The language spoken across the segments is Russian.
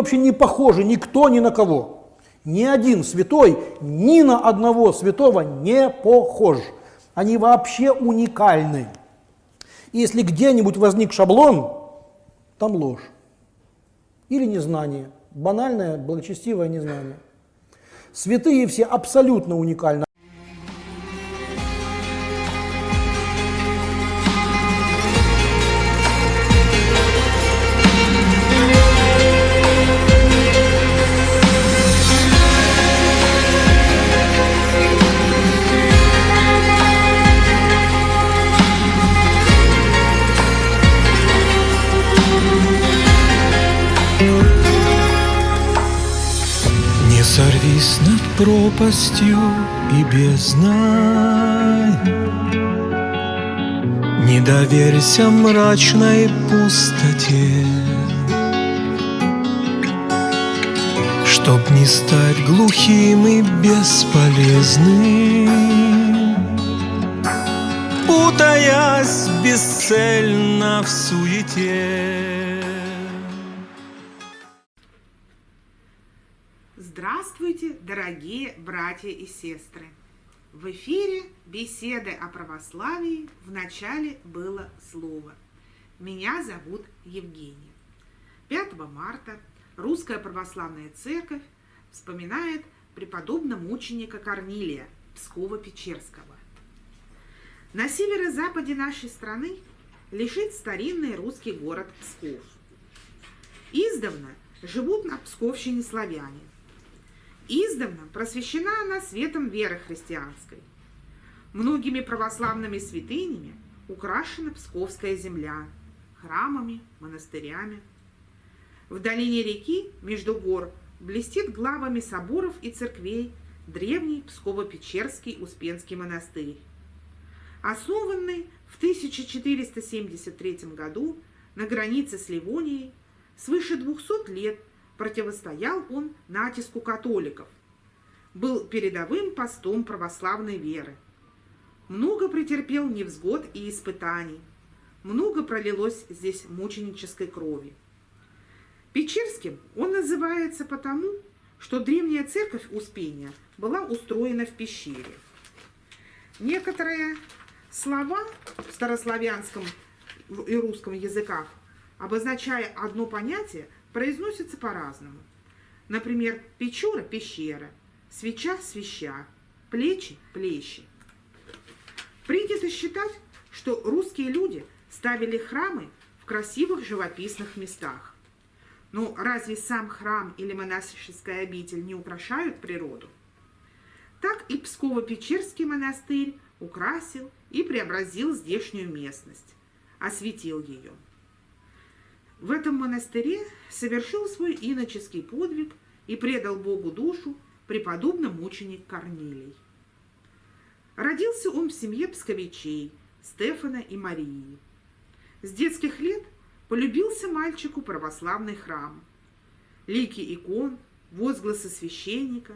Вообще не похожи никто ни на кого. Ни один святой ни на одного святого не похож. Они вообще уникальны. И если где-нибудь возник шаблон, там ложь. Или незнание. Банальное, благочестивое незнание. Святые все абсолютно уникальны. Пропастью и бездной Не доверься мрачной пустоте Чтоб не стать глухим и бесполезным. Путаясь бесцельно в суете Здравствуйте, дорогие братья и сестры! В эфире беседы о православии в начале было слово. Меня зовут Евгения. 5 марта Русская Православная Церковь вспоминает преподобного мученика Корнилия Пскова-Печерского. На северо-западе нашей страны лежит старинный русский город Псков. Издавна живут на Псковщине славяне. Издавна просвещена она светом веры христианской. Многими православными святынями украшена Псковская земля, храмами, монастырями. В долине реки между гор блестит главами соборов и церквей древний Псково-Печерский Успенский монастырь. Основанный в 1473 году на границе с Ливонией, свыше 200 лет противостоял он натиску католиков, был передовым постом православной веры. Много претерпел невзгод и испытаний, много пролилось здесь мученической крови. Печерским он называется потому, что древняя церковь Успения была устроена в пещере. Некоторые слова в старославянском и русском языках, обозначая одно понятие, произносятся по-разному. Например, печора – пещера, свеча – свеща, плечи – плещи. Принято считать, что русские люди ставили храмы в красивых живописных местах. Но разве сам храм или монашеская обитель не украшают природу? Так и Псково-Печерский монастырь украсил и преобразил здешнюю местность, осветил ее. В этом монастыре совершил свой иноческий подвиг и предал Богу душу преподобный мученик Корнилий. Родился он в семье псковичей Стефана и Марии. С детских лет полюбился мальчику православный храм. Лики икон, возгласы священника,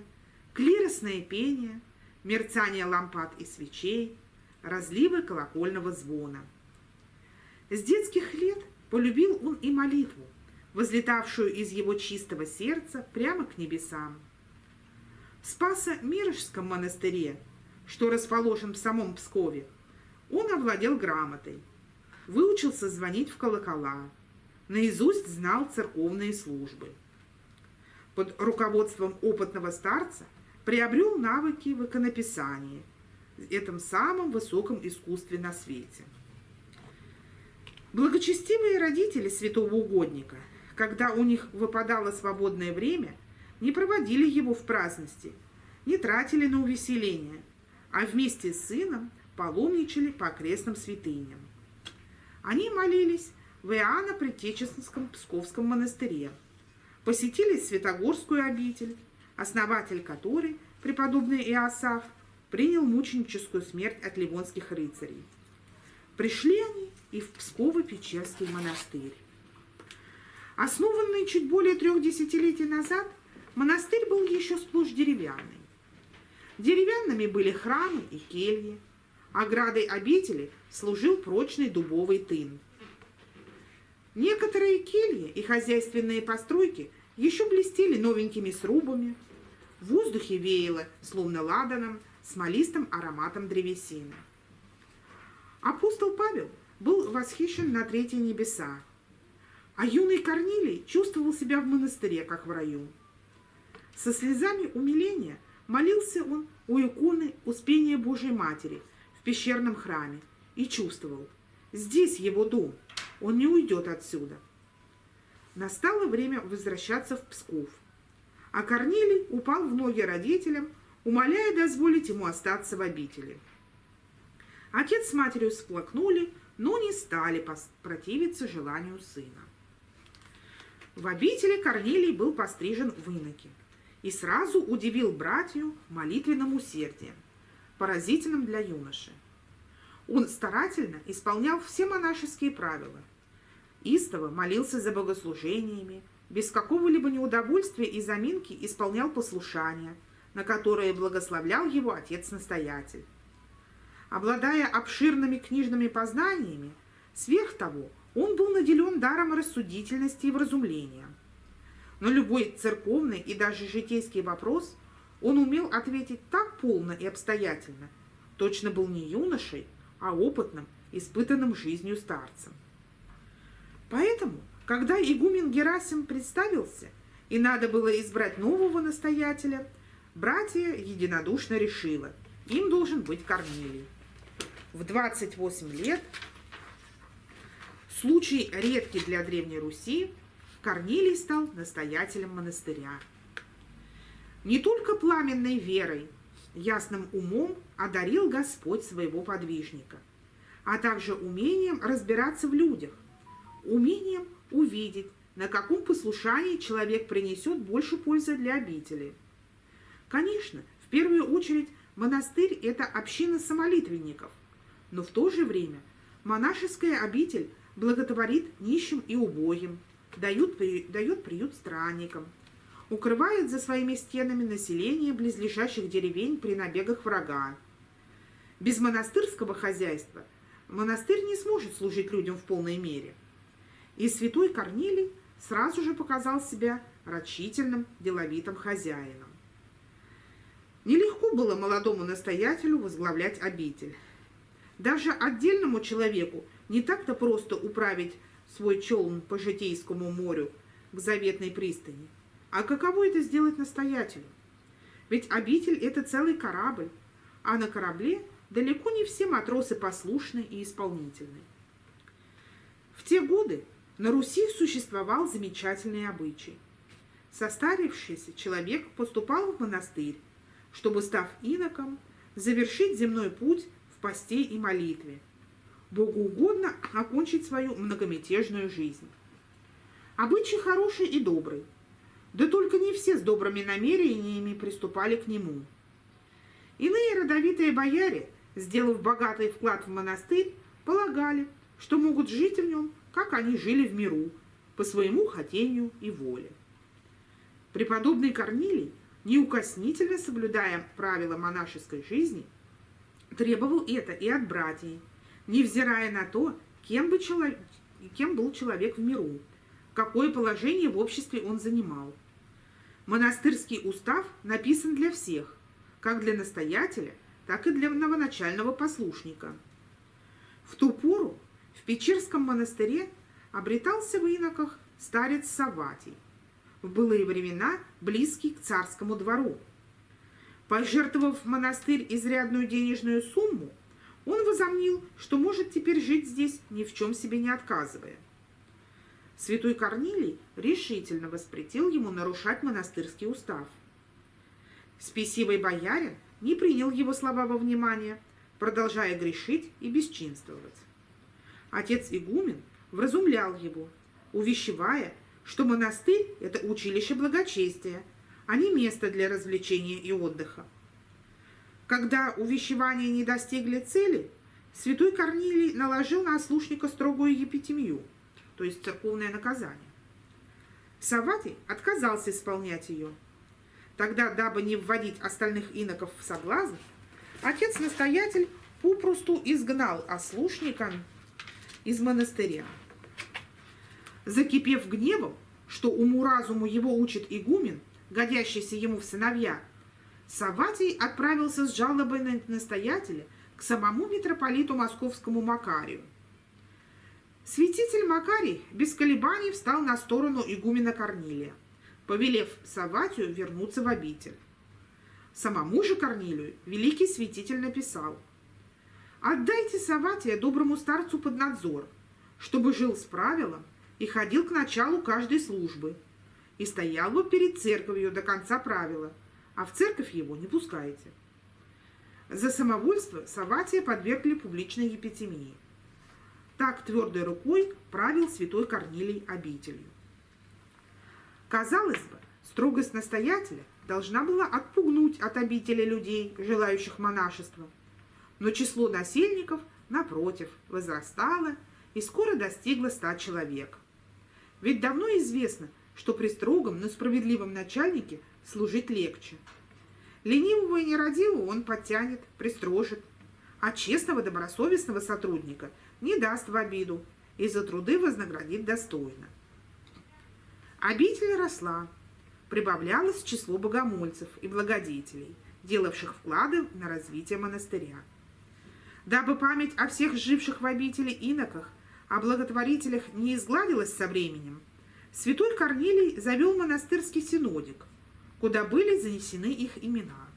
клиросное пение, мерцание лампад и свечей, разливы колокольного звона. С детских лет полюбил он и молитву, возлетавшую из его чистого сердца прямо к небесам. В Спасо-Мирожском монастыре, что расположен в самом Пскове, он овладел грамотой, выучился звонить в колокола, наизусть знал церковные службы. Под руководством опытного старца приобрел навыки в иконописании, этом самом высоком искусстве на свете. Благочестивые родители святого угодника, когда у них выпадало свободное время, не проводили его в праздности, не тратили на увеселение, а вместе с сыном паломничали по окрестным святыням. Они молились в Иоанна Предтеческом Псковском монастыре, посетили Святогорскую обитель, основатель которой, преподобный Иосаф, принял мученическую смерть от ливонских рыцарей. Пришли они и в Псково-Печерский монастырь. Основанный чуть более трех десятилетий назад, монастырь был еще сплошь деревянный. Деревянными были храмы и кельи, оградой обители служил прочный дубовый тын. Некоторые кельи и хозяйственные постройки еще блестели новенькими срубами. В воздухе веяло, словно ладаном, смолистым ароматом древесины. Апостол Павел был восхищен на третьи небеса, а юный Корнилий чувствовал себя в монастыре, как в раю. Со слезами умиления молился он у иконы Успения Божьей Матери в пещерном храме и чувствовал, здесь его дом, он не уйдет отсюда. Настало время возвращаться в Псков, а Корнилий упал в ноги родителям, умоляя дозволить ему остаться в обители. Отец с матерью всплакнули, но не стали противиться желанию сына. В обители Корнилий был пострижен в иноке и сразу удивил братью молитвенным усердием, поразительным для юноши. Он старательно исполнял все монашеские правила. Истово молился за богослужениями, без какого-либо неудовольствия и заминки исполнял послушания, на которые благословлял его отец-настоятель. Обладая обширными книжными познаниями, сверх того, он был наделен даром рассудительности и вразумления. На любой церковный и даже житейский вопрос он умел ответить так полно и обстоятельно, точно был не юношей, а опытным, испытанным жизнью старцем. Поэтому, когда игумен Герасим представился, и надо было избрать нового настоятеля, братья единодушно решило, им должен быть Корнилий. В 28 лет, случай редкий для Древней Руси, Корнилий стал настоятелем монастыря. Не только пламенной верой, ясным умом одарил Господь своего подвижника, а также умением разбираться в людях, умением увидеть, на каком послушании человек принесет больше пользы для обители. Конечно, в первую очередь монастырь – это община самолитвенников, но в то же время монашеская обитель благотворит нищим и убогим, дает, дает приют странникам – укрывает за своими стенами население близлежащих деревень при набегах врага. Без монастырского хозяйства монастырь не сможет служить людям в полной мере. И святой Корнилий сразу же показал себя рачительным, деловитым хозяином. Нелегко было молодому настоятелю возглавлять обитель. Даже отдельному человеку не так-то просто управить свой челн по Житейскому морю к заветной пристани – а каково это сделать настоятелю? Ведь обитель – это целый корабль, а на корабле далеко не все матросы послушны и исполнительны. В те годы на Руси существовал замечательный обычай. Состарившийся человек поступал в монастырь, чтобы, став иноком, завершить земной путь посте и молитве, Богу угодно окончить свою многомятежную жизнь. Обычай хороший и добрый, да только не все с добрыми намерениями приступали к нему. Иные родовитые бояре, сделав богатый вклад в монастырь, полагали, что могут жить в нем, как они жили в миру, по своему хотению и воле. Преподобный Корнилий, неукоснительно соблюдая правила монашеской жизни, требовал это и от братьев, невзирая на то, кем, бы человек, кем был человек в миру, какое положение в обществе он занимал. Монастырский устав написан для всех, как для настоятеля, так и для новоначального послушника. В ту пору в Печерском монастыре обретался в иноках старец Саватий, в былые времена близкий к царскому двору. Пожертвовав в монастырь изрядную денежную сумму, он возомнил, что может теперь жить здесь, ни в чем себе не отказывая. Святой Корнилий решительно воспретил ему нарушать монастырский устав. Спесивый боярин не принял его слова во внимание, продолжая грешить и бесчинствовать. Отец игумен вразумлял его, увещевая, что монастырь – это училище благочестия, а не место для развлечения и отдыха. Когда увещевания не достигли цели, святой Корнилий наложил на ослушника строгую епитемию – то есть церковное наказание. Саватий отказался исполнять ее. Тогда, дабы не вводить остальных иноков в соблазн, отец-настоятель попросту изгнал ослушника из монастыря. Закипев гневом, что уму-разуму его учит игумен, годящийся ему в сыновья, Саватий отправился с жалобой на настоятеля к самому митрополиту московскому Макарию. Святитель Макарий без колебаний встал на сторону игумена Корнилия, повелев Саватию вернуться в обитель. Самому же Корнилию великий святитель написал «Отдайте Саватия доброму старцу под надзор, чтобы жил с правилом и ходил к началу каждой службы, и стоял бы перед церковью до конца правила, а в церковь его не пускаете». За самовольство Саватия подвергли публичной епитемии. Так твердой рукой правил святой Корнилий обителью. Казалось бы, строгость настоятеля должна была отпугнуть от обители людей, желающих монашества. Но число насельников, напротив, возрастало и скоро достигло ста человек. Ведь давно известно, что при строгом, но справедливом начальнике служить легче. Ленивого и нерадивого он подтянет, пристрожит, а честного добросовестного сотрудника не даст в обиду и за труды вознаградит достойно. Обитель росла, прибавлялось число богомольцев и благодетелей, делавших вклады на развитие монастыря. Дабы память о всех живших в обители иноках, о благотворителях не изгладилась со временем, святой Корнилий завел монастырский синодик, куда были занесены их имена.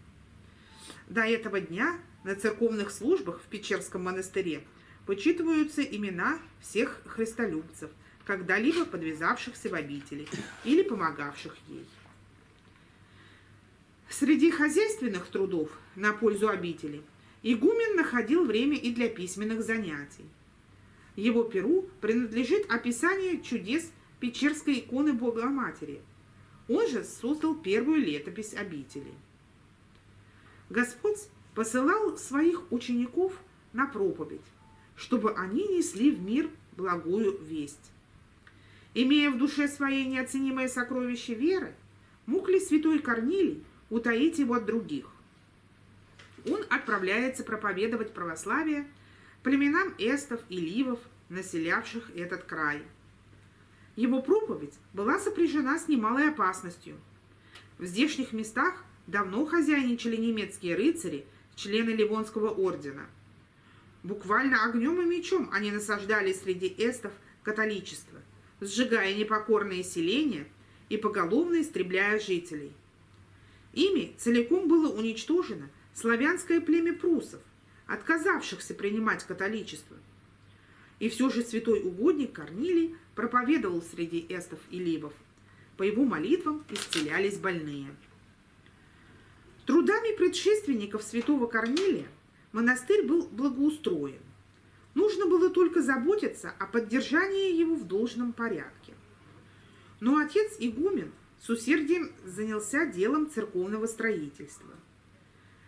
До этого дня на церковных службах в Печерском монастыре почитываются имена всех христолюбцев, когда-либо подвязавшихся в обители или помогавших ей. Среди хозяйственных трудов на пользу обители игумен находил время и для письменных занятий. Его перу принадлежит описание чудес Печерской иконы Богоматери. Он же создал первую летопись обители. Господь посылал своих учеников на проповедь, чтобы они несли в мир благую весть. Имея в душе своей неоценимое сокровище веры, мог ли святой Корнилий утаить его от других? Он отправляется проповедовать православие племенам эстов и ливов, населявших этот край. Его проповедь была сопряжена с немалой опасностью. В здешних местах давно хозяйничали немецкие рыцари, члены Ливонского ордена – Буквально огнем и мечом они насаждали среди эстов католичество, сжигая непокорные селения и поголовно истребляя жителей. Ими целиком было уничтожено славянское племя прусов, отказавшихся принимать католичество. И все же святой угодник Корнилий проповедовал среди эстов и ливов. По его молитвам исцелялись больные. Трудами предшественников святого Корнилия монастырь был благоустроен. Нужно было только заботиться о поддержании его в должном порядке. Но отец игумен с усердием занялся делом церковного строительства.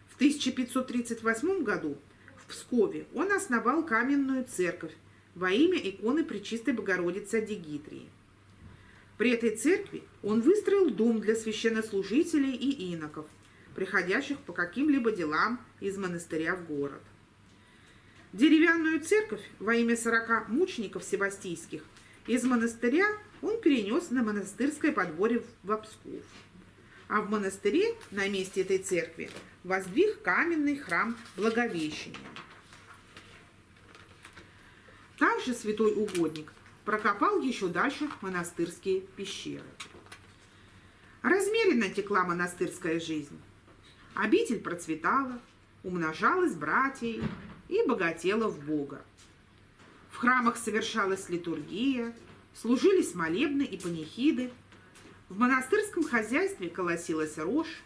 В 1538 году в Пскове он основал каменную церковь во имя иконы Пречистой Богородицы Адигитрии. При этой церкви он выстроил дом для священнослужителей и иноков – приходящих по каким-либо делам из монастыря в город. Деревянную церковь во имя сорока мучеников севастийских из монастыря он перенес на монастырское подворье в Псков. А в монастыре на месте этой церкви воздвиг каменный храм Благовещения. Также святой угодник прокопал еще дальше монастырские пещеры. Размеренно текла монастырская жизнь. Обитель процветала, умножалась братьей и богатела в Бога. В храмах совершалась литургия, служились молебны и панихиды, в монастырском хозяйстве колосилась рожь,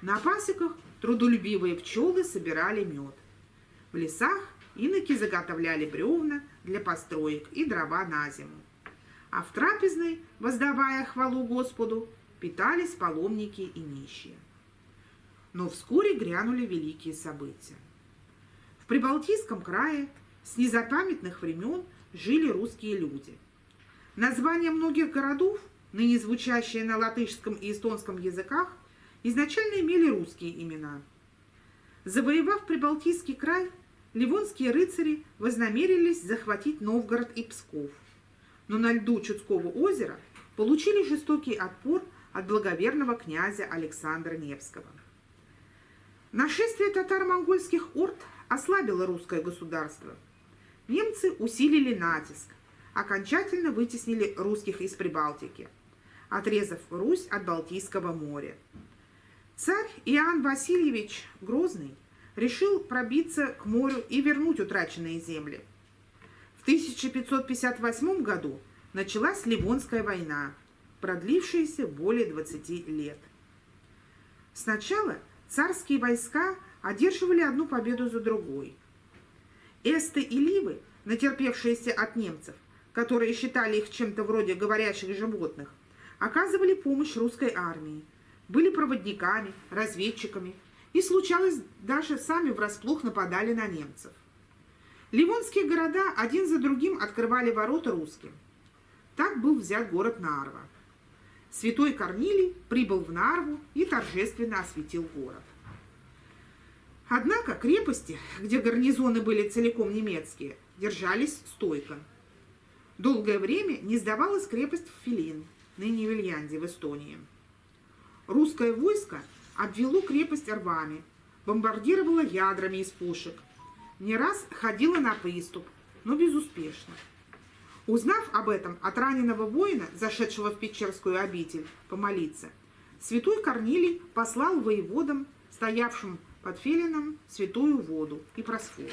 на пасеках трудолюбивые пчелы собирали мед. В лесах иноки заготовляли бревна для построек и дрова на зиму. А в трапезной, воздавая хвалу Господу, питались паломники и нищие. Но вскоре грянули великие события. В Прибалтийском крае с незапамятных времен жили русские люди. Названия многих городов, ныне звучащие на латышском и эстонском языках, изначально имели русские имена. Завоевав Прибалтийский край, ливонские рыцари вознамерились захватить Новгород и Псков. но на льду Чудского озера получили жестокий отпор от благоверного князя Александра Невского. Нашествие татаро-монгольских орд ослабило русское государство. Немцы усилили натиск, окончательно вытеснили русских из Прибалтики, отрезав Русь от Балтийского моря. Царь Иоанн Васильевич Грозный решил пробиться к морю и вернуть утраченные земли. В 1558 году началась Ливонская война, продлившаяся более 20 лет. Сначала царские войска одерживали одну победу за другой. Эсты и Ливы, натерпевшиеся от немцев, которые считали их чем-то вроде говорящих животных, оказывали помощь русской армии, были проводниками, разведчиками и, случалось, даже сами врасплох нападали на немцев. Ливонские города один за другим открывали ворота русским. Так был взят город Нарва. Святой Корнилий прибыл в Нарву и торжественно осветил город. Однако крепости, где гарнизоны были целиком немецкие, держались стойко. Долгое время не сдавалась крепость Филин, ныне Вильянде в Эстонии. Русское войско обвело крепость рвами, бомбардировало ядрами из пушек, не раз ходило на приступ, но безуспешно. Узнав об этом от раненого воина, зашедшего в Печерскую обитель, помолиться, святой Корнилий послал воеводам, стоявшим под Фелином, святую воду и просфору.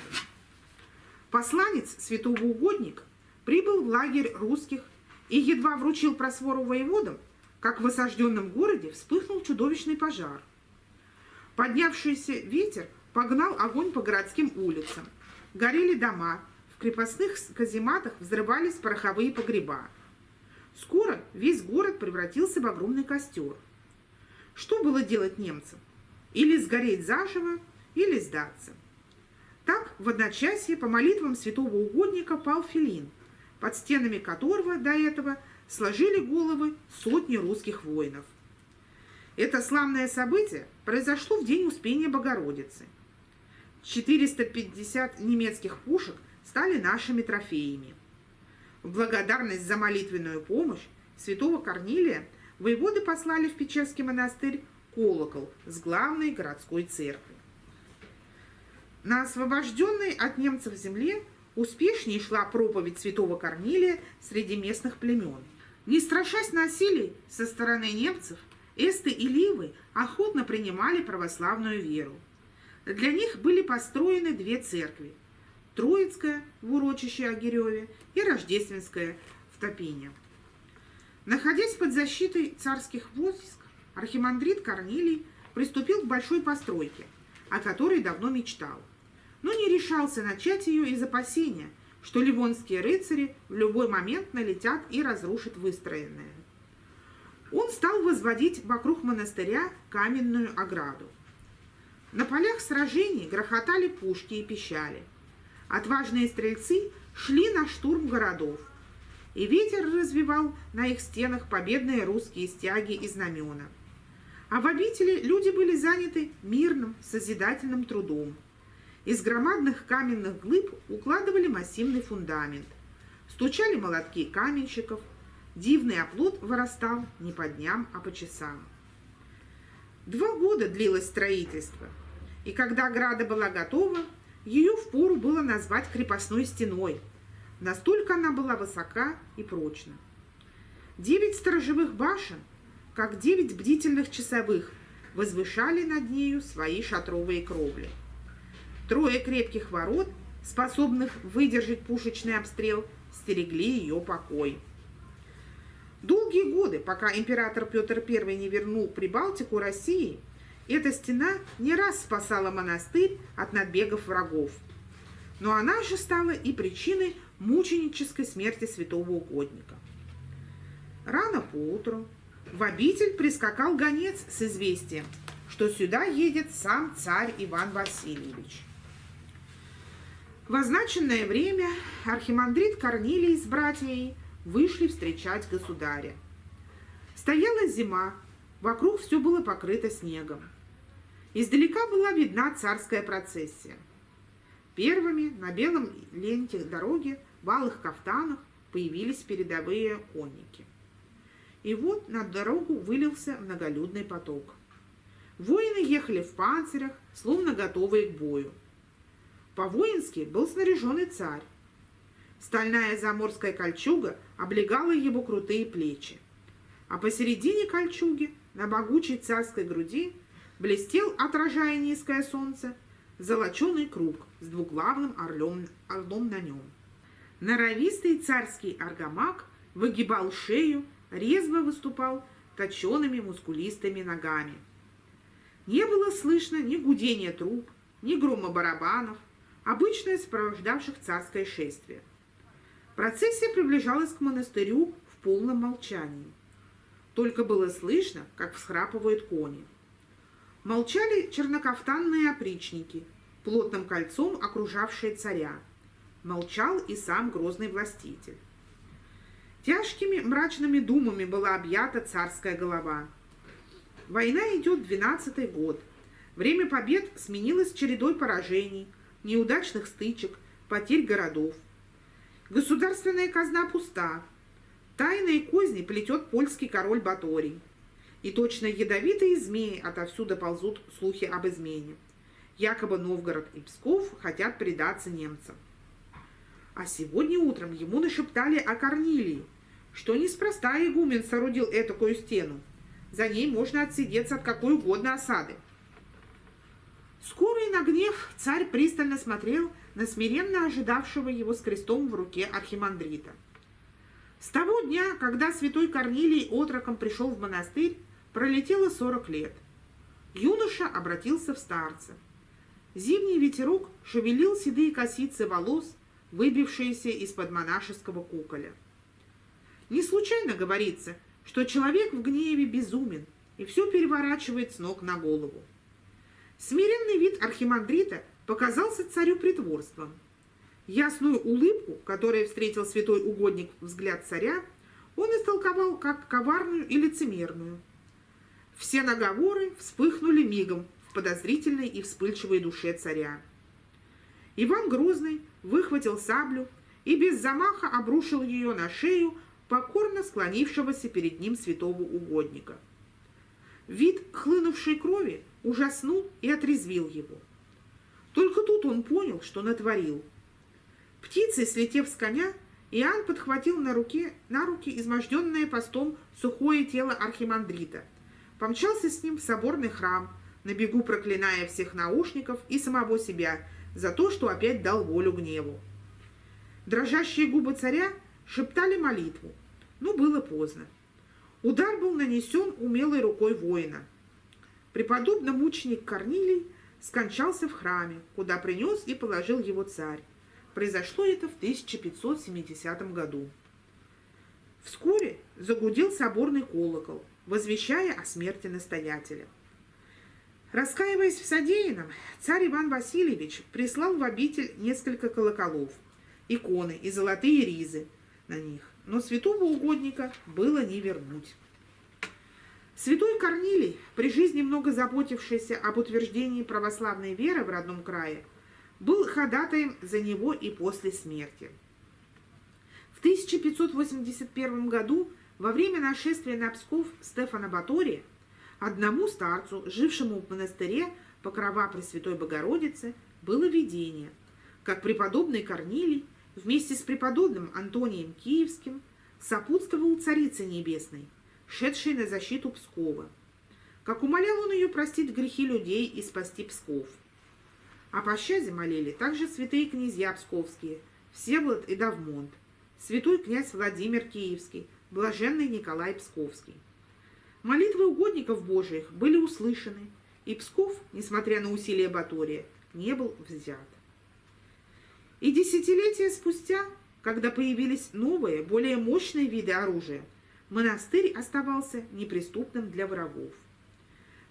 Посланец, святого угодник, прибыл в лагерь русских и едва вручил просфору воеводам, как в осажденном городе вспыхнул чудовищный пожар. Поднявшийся ветер погнал огонь по городским улицам. Горели дома, крепостных казематах взрывались пороховые погреба. Скоро весь город превратился в огромный костер. Что было делать немцам? Или сгореть заживо, или сдаться. Так в одночасье по молитвам святого угодника пал Филин, под стенами которого до этого сложили головы сотни русских воинов. Это славное событие произошло в день Успения Богородицы. 450 немецких пушек – стали нашими трофеями. В благодарность за молитвенную помощь святого Корнилия воеводы послали в Печерский монастырь колокол с главной городской церкви. На освобожденной от немцев земле успешнее шла проповедь святого Корнилия среди местных племен. Не страшась насилий со стороны немцев, эсты и ливы охотно принимали православную веру. Для них были построены две церкви – Троицкая в урочище Огиреве и Рождественская в Топине. Находясь под защитой царских войск, архимандрит Корнилий приступил к большой постройке, о которой давно мечтал, но не решался начать ее из опасения, что ливонские рыцари в любой момент налетят и разрушат выстроенное. Он стал возводить вокруг монастыря каменную ограду. На полях сражений грохотали пушки и пищали – Отважные стрельцы шли на штурм городов, и ветер развивал на их стенах победные русские стяги и знамена. А в обители люди были заняты мирным, созидательным трудом. Из громадных каменных глыб укладывали массивный фундамент. Стучали молотки каменщиков. Дивный оплот вырастал не по дням, а по часам. Два года длилось строительство, и когда ограда была готова, ее впору было назвать крепостной стеной. Настолько она была высока и прочна. Девять сторожевых башен, как девять бдительных часовых, возвышали над нею свои шатровые кровли. Трое крепких ворот, способных выдержать пушечный обстрел, стерегли ее покой. Долгие годы, пока император Петр I не вернул Прибалтику России, эта стена не раз спасала монастырь от набегов врагов. Но она же стала и причиной мученической смерти святого угодника. Рано поутру в обитель прискакал гонец с известием, что сюда едет сам царь Иван Васильевич. В означенное время архимандрит Корнилий с братьями вышли встречать государя. Стояла зима, вокруг все было покрыто снегом. Издалека была видна царская процессия. Первыми на белом ленте дороги, в алых кафтанах, появились передовые конники. И вот на дорогу вылился многолюдный поток. Воины ехали в панцирях, словно готовые к бою. По-воински был снаряженный царь. Стальная заморская кольчуга облегала его крутые плечи, а посередине кольчуги, на могучей царской груди, блестел, отражая низкое солнце, золоченый круг с двуглавным орлем, орлом на нем. Норовистый царский аргамак выгибал шею, резво выступал точеными мускулистыми ногами. Не было слышно ни гудения труб, ни грома барабанов, обычное сопровождавших царское шествие. Процессия приближалась к монастырю в полном молчании. Только было слышно, как всхрапывают кони. Молчали чернокафтанные опричники, плотным кольцом окружавшие царя. Молчал и сам грозный властитель. Тяжкими мрачными думами была объята царская голова. Война идет двенадцатый год. Время побед сменилось чередой поражений, неудачных стычек, потерь городов. Государственная казна пуста. Тайные козни плетет польский король Баторий. И точно ядовитые змеи отовсюду ползут слухи об измене. Якобы Новгород и Псков хотят предаться немцам. А сегодня утром ему нашептали о Корнилии, что неспроста игумен соорудил этакую стену. За ней можно отсидеться от какой угодно осады. Скорый на гнев царь пристально смотрел на смиренно ожидавшего его с крестом в руке архимандрита. С того дня, когда святой Корнилий отроком пришел в монастырь, пролетело сорок лет. Юноша обратился в старца. Зимний ветерок шевелил седые косицы волос, выбившиеся из-под монашеского куколя. Не случайно говорится, что человек в гневе безумен и все переворачивает с ног на голову. Смиренный вид архимандрита показался царю притворством. Ясную улыбку, которой встретил святой угодник взгляд царя, он истолковал как коварную и лицемерную. Все наговоры вспыхнули мигом в подозрительной и вспыльчивой душе царя. Иван Грозный выхватил саблю и без замаха обрушил ее на шею покорно склонившегося перед ним святого угодника. Вид хлынувшей крови ужаснул и отрезвил его. Только тут он понял, что натворил. Птицей, слетев с коня, Иоанн подхватил на, руке, на руки изможденное постом сухое тело архимандрита, помчался с ним в соборный храм, на бегу проклиная всех наушников и самого себя за то, что опять дал волю гневу. Дрожащие губы царя шептали молитву, но было поздно. Удар был нанесен умелой рукой воина. Преподобный мученик Корнилий скончался в храме, куда принес и положил его царь. Произошло это в 1570 году. Вскоре загудел соборный колокол, возвещая о смерти настоятеля. Раскаиваясь в содеянном, царь Иван Васильевич прислал в обитель несколько колоколов, иконы и золотые ризы на них но святого угодника было не вернуть. Святой Корнилий, при жизни много заботившийся об утверждении православной веры в родном крае, был ходатаем за него и после смерти. В 1581 году, во время нашествия на Псков Стефана Батория, одному старцу, жившему в монастыре Покрова Пресвятой Богородицы, было видение, как преподобный Корнилий вместе с преподобным Антонием Киевским сопутствовал Царице Небесной, шедшей на защиту Пскова. Как умолял он ее простить грехи людей и спасти Псков. О пощаде молили также святые князья псковские, Всеволод и Давмонт, святой князь Владимир Киевский, блаженный Николай Псковский. Молитвы угодников Божиих были услышаны, и Псков, несмотря на усилия Батория, не был взят. И десятилетия спустя, когда появились новые, более мощные виды оружия, монастырь оставался неприступным для врагов.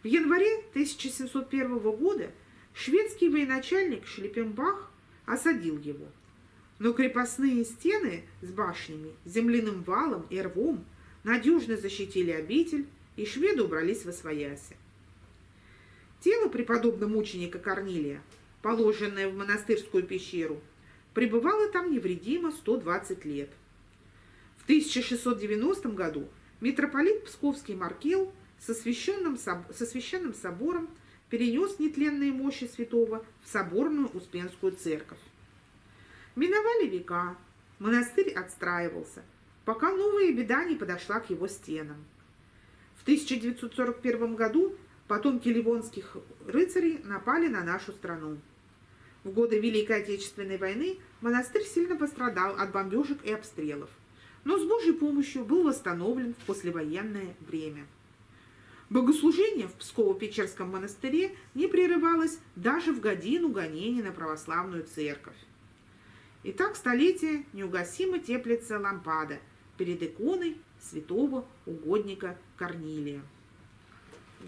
В январе 1701 года шведский военачальник Шлепенбах осадил его. Но крепостные стены с башнями, земляным валом и рвом надежно защитили обитель, и шведы убрались во свояси. Тело преподобного мученика Корнилия, положенное в монастырскую пещеру, пребывала там невредимо 120 лет. В 1690 году митрополит Псковский Маркел со священным, со священным собором перенес нетленные мощи святого в соборную Успенскую церковь. Миновали века, монастырь отстраивался, пока новая беда не подошла к его стенам. В 1941 году потомки ливонских рыцарей напали на нашу страну. В годы Великой Отечественной войны монастырь сильно пострадал от бомбежек и обстрелов, но с Божьей помощью был восстановлен в послевоенное время. Богослужение в Псково-Печерском монастыре не прерывалось даже в годину гонений на православную церковь. И так столетие неугасимо теплится лампада перед иконой святого угодника Корнилия.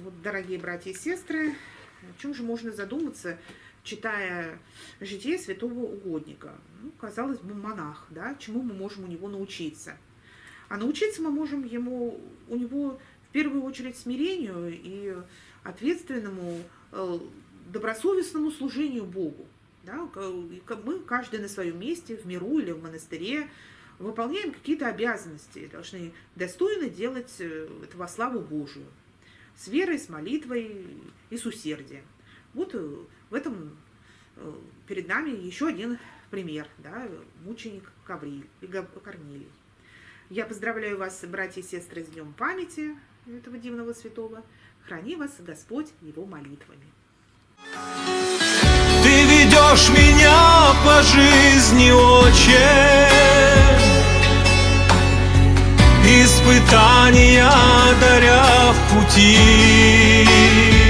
Вот, дорогие братья и сестры, о чем же можно задуматься, читая житие святого угодника? Ну, казалось бы, монах, да, чему мы можем у него научиться? А научиться мы можем ему, у него первую очередь смирению и ответственному, э, добросовестному служению Богу. Да? Мы, каждый на своем месте, в миру или в монастыре, выполняем какие-то обязанности, должны достойно делать это во славу Божию, с верой, с молитвой и с усердием. Вот э, в этом перед нами еще один пример, да, мученик Кавриль, Корнилий. Я поздравляю вас, братья и сестры, с Днем памяти этого дивного святого. Храни вас Господь его молитвами. Ты ведешь меня по жизни, Отче, Испытания даря в пути.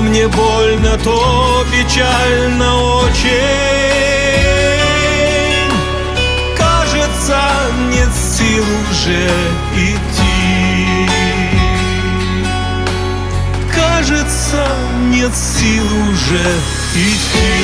Мне больно, то печально очень нет сил уже идти. Кажется, нет сил уже идти.